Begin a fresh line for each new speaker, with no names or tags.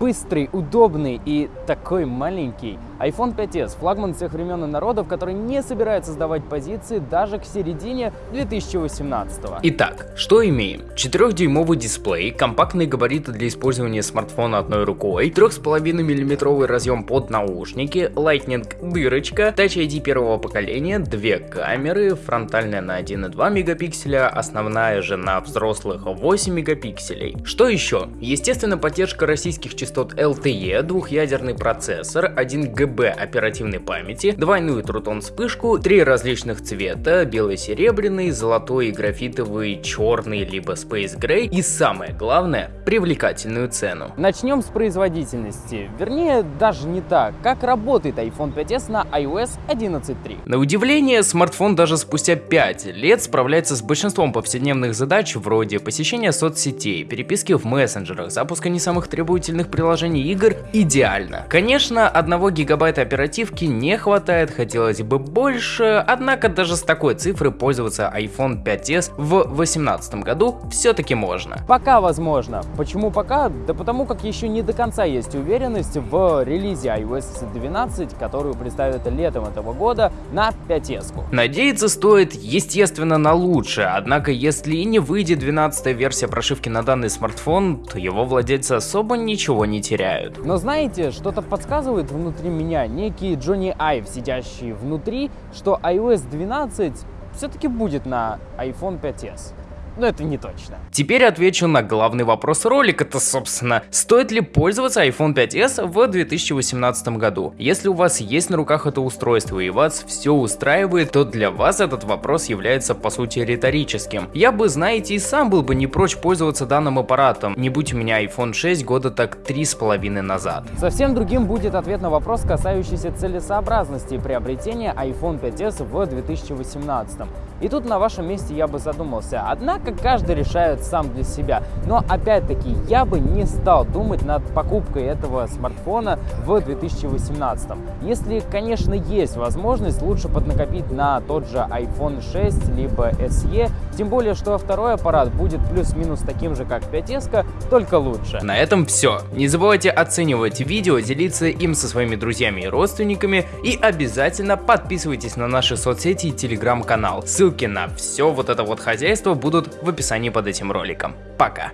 Быстрый, удобный и такой маленький. iPhone 5s – флагман всех времен и народов, который не собирается сдавать позиции даже к середине 2018 -го.
Итак, что имеем? 4-дюймовый дисплей, компактные габариты для использования смартфона одной рукой, 3,5 мм разъем под наушники, Lightning дырочка, Touch ID первого поколения, две камеры, фронтальная на 1,2 мегапикселя, основная же на взрослых 8 мегапикселей. Что еще? Естественно, поддержка российских частот LTE, двухъядерный процессор, 1 ГБ оперативной памяти, двойную трутон вспышку, три различных цвета, белый серебряный, золотой и графитовый, черный либо Space Gray и самое главное, привлекательную цену.
Начнем с производительности, вернее даже не так, как работает iPhone 5s на iOS 11.3.
На удивление, смартфон даже спустя 5 лет справляется с большинством повседневных задач вроде посещения соцсетей, переписки в мессенджерах, запуска не самых требовательных приложений игр идеально. Конечно, одного гигабайта оперативки не хватает, хотелось бы больше, однако даже с такой цифрой пользоваться iPhone 5s в 2018 году все-таки можно.
Пока возможно. Почему пока? Да потому как еще не до конца есть уверенность в релизе iOS 12, которую представят летом этого года на 5s.
Надеяться стоит, естественно, на лучшее, однако если и не выйдет 12 версия прошивки на данный смартфон, то его владельцы особо ничего не теряют.
Но знаете, что-то подсказывает внутри меня некий Джонни Айв, сидящий внутри, что iOS 12 все-таки будет на iPhone 5s но это не точно.
Теперь отвечу на главный вопрос ролика-то, собственно. Стоит ли пользоваться iPhone 5s в 2018 году? Если у вас есть на руках это устройство и вас все устраивает, то для вас этот вопрос является по сути риторическим. Я бы, знаете, и сам был бы не прочь пользоваться данным аппаратом, не будь у меня iPhone 6 года так три с половиной назад.
Совсем другим будет ответ на вопрос, касающийся целесообразности приобретения iPhone 5s в 2018. И тут на вашем месте я бы задумался. Однако каждый решает сам для себя. Но опять-таки я бы не стал думать над покупкой этого смартфона в 2018. Если, конечно, есть возможность, лучше поднакопить на тот же iPhone 6 либо SE. Тем более, что второй аппарат будет плюс-минус таким же, как 5S, только лучше.
На этом все. Не забывайте оценивать видео, делиться им со своими друзьями и родственниками. И обязательно подписывайтесь на наши соцсети и телеграм-канал. Ссылки на все вот это вот хозяйство будут в описании под этим роликом. Пока!